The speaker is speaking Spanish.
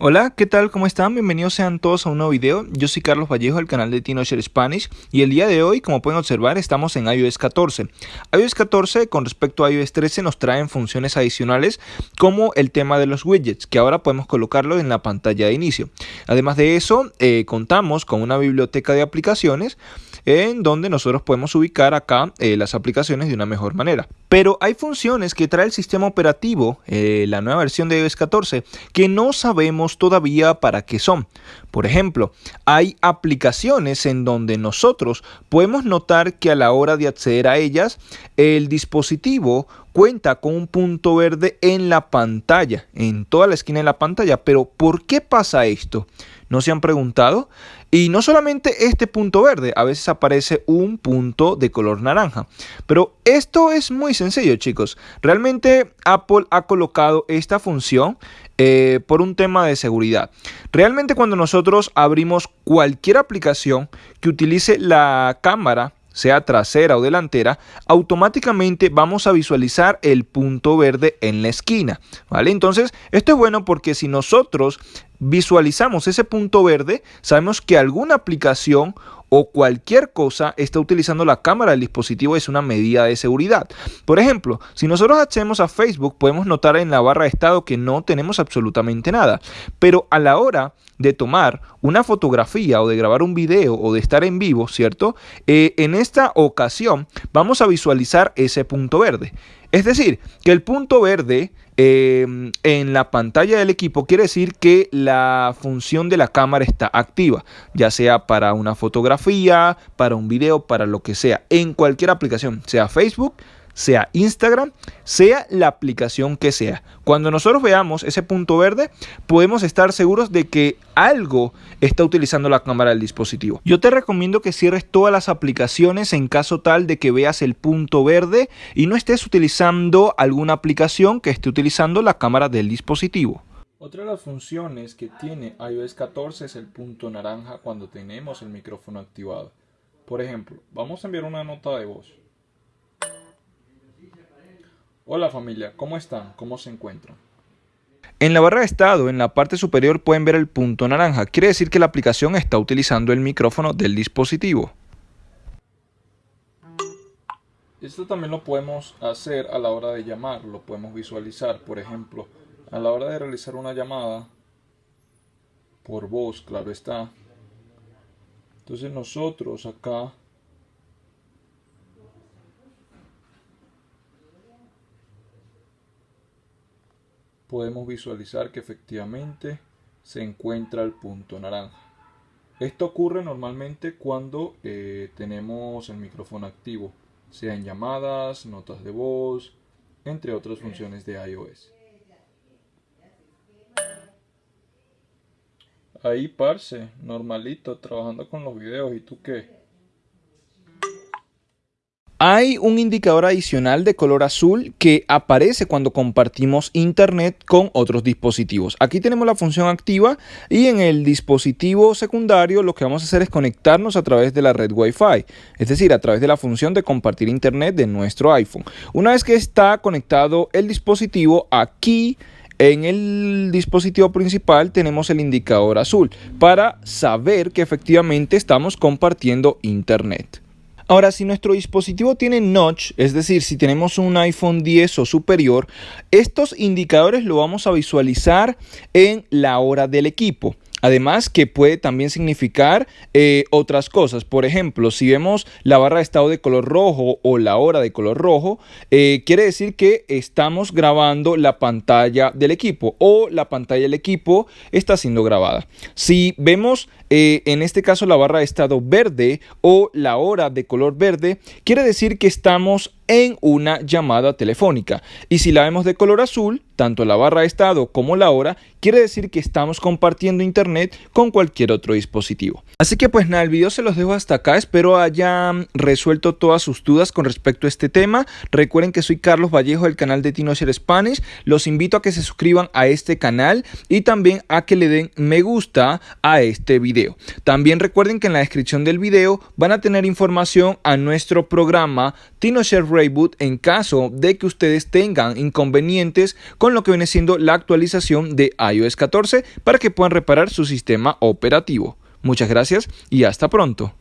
Hola, ¿qué tal? ¿Cómo están? Bienvenidos sean todos a un nuevo video. Yo soy Carlos Vallejo del canal de TinoShare Spanish y el día de hoy, como pueden observar, estamos en iOS 14. iOS 14 con respecto a iOS 13 nos traen funciones adicionales como el tema de los widgets, que ahora podemos colocarlo en la pantalla de inicio. Además de eso, eh, contamos con una biblioteca de aplicaciones en donde nosotros podemos ubicar acá eh, las aplicaciones de una mejor manera. Pero hay funciones que trae el sistema operativo, eh, la nueva versión de iOS 14, que no sabemos todavía para qué son. Por ejemplo, hay aplicaciones en donde nosotros podemos notar que a la hora de acceder a ellas, el dispositivo cuenta con un punto verde en la pantalla, en toda la esquina de la pantalla. Pero ¿por qué pasa esto? ¿No se han preguntado? Y no solamente este punto verde, a veces aparece un punto de color naranja. Pero esto es muy sencillo, chicos. Realmente Apple ha colocado esta función eh, por un tema de seguridad. Realmente cuando nosotros abrimos cualquier aplicación que utilice la cámara sea trasera o delantera, automáticamente vamos a visualizar el punto verde en la esquina, ¿vale? Entonces, esto es bueno porque si nosotros visualizamos ese punto verde, sabemos que alguna aplicación o cualquier cosa está utilizando la cámara del dispositivo es una medida de seguridad. Por ejemplo, si nosotros accedemos a Facebook, podemos notar en la barra de estado que no tenemos absolutamente nada. Pero a la hora de tomar una fotografía o de grabar un video o de estar en vivo, ¿cierto? Eh, en esta ocasión vamos a visualizar ese punto verde. Es decir, que el punto verde em, en la pantalla del equipo quiere decir que la función de la cámara está activa, ya sea para una fotografía, para un video, para lo que sea, en cualquier aplicación, sea Facebook, sea Instagram, sea la aplicación que sea. Cuando nosotros veamos ese punto verde, podemos estar seguros de que algo está utilizando la cámara del dispositivo. Yo te recomiendo que cierres todas las aplicaciones en caso tal de que veas el punto verde y no estés utilizando alguna aplicación que esté utilizando la cámara del dispositivo. Otra de las funciones que tiene iOS 14 es el punto naranja cuando tenemos el micrófono activado. Por ejemplo, vamos a enviar una nota de voz. Hola familia, ¿cómo están? ¿Cómo se encuentran? En la barra de estado, en la parte superior pueden ver el punto naranja. Quiere decir que la aplicación está utilizando el micrófono del dispositivo. Esto también lo podemos hacer a la hora de llamar, lo podemos visualizar. Por ejemplo, a la hora de realizar una llamada por voz, claro está. Entonces nosotros acá podemos visualizar que efectivamente se encuentra el punto naranja. Esto ocurre normalmente cuando eh, tenemos el micrófono activo, sea en llamadas, notas de voz, entre otras funciones de iOS. Ahí, parce, normalito, trabajando con los videos. ¿Y tú qué? Hay un indicador adicional de color azul que aparece cuando compartimos internet con otros dispositivos. Aquí tenemos la función activa y en el dispositivo secundario lo que vamos a hacer es conectarnos a través de la red Wi-Fi, es decir, a través de la función de compartir internet de nuestro iPhone. Una vez que está conectado el dispositivo, aquí en el dispositivo principal tenemos el indicador azul para saber que efectivamente estamos compartiendo internet. Ahora, si nuestro dispositivo tiene notch, es decir, si tenemos un iPhone 10 o superior, estos indicadores lo vamos a visualizar en la hora del equipo. Además que puede también significar eh, otras cosas. Por ejemplo, si vemos la barra de estado de color rojo o la hora de color rojo, eh, quiere decir que estamos grabando la pantalla del equipo o la pantalla del equipo está siendo grabada. Si vemos eh, en este caso la barra de estado verde o la hora de color verde, quiere decir que estamos en una llamada telefónica. Y si la vemos de color azul, tanto la barra de estado como la hora, quiere decir que estamos compartiendo internet con cualquier otro dispositivo. Así que pues nada, el video se los dejo hasta acá, espero hayan resuelto todas sus dudas con respecto a este tema. Recuerden que soy Carlos Vallejo del canal de TinoShare Spanish, los invito a que se suscriban a este canal y también a que le den me gusta a este video. También recuerden que en la descripción del video van a tener información a nuestro programa TinoShare en caso de que ustedes tengan inconvenientes con lo que viene siendo la actualización de iOS 14 para que puedan reparar su sistema operativo. Muchas gracias y hasta pronto.